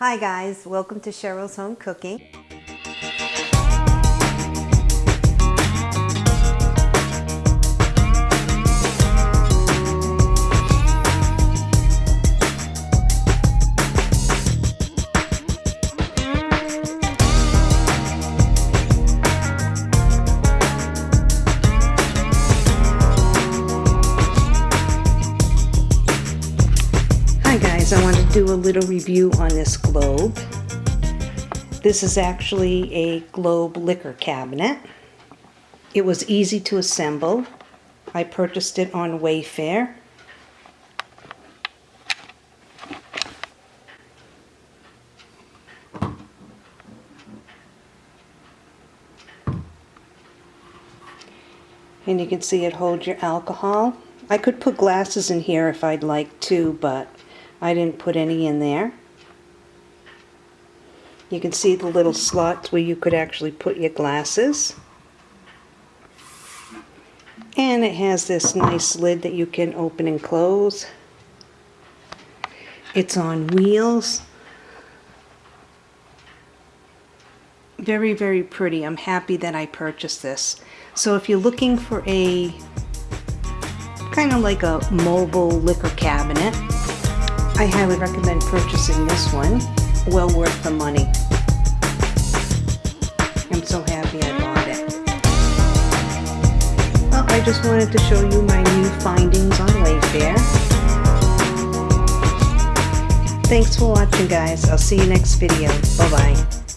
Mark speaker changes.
Speaker 1: Hi guys, welcome to Cheryl's Home Cooking. Guys, I want to do a little review on this globe. This is actually a globe liquor cabinet. It was easy to assemble. I purchased it on Wayfair. And you can see it holds your alcohol. I could put glasses in here if I'd like to, but I didn't put any in there. You can see the little slots where you could actually put your glasses. And it has this nice lid that you can open and close. It's on wheels. Very, very pretty. I'm happy that I purchased this. So if you're looking for a kind of like a mobile liquor cabinet, I highly recommend purchasing this one. Well worth the money. I'm so happy I bought it. Well, I just wanted to show you my new findings on Wayfair. Thanks for watching guys. I'll see you next video. Bye-bye.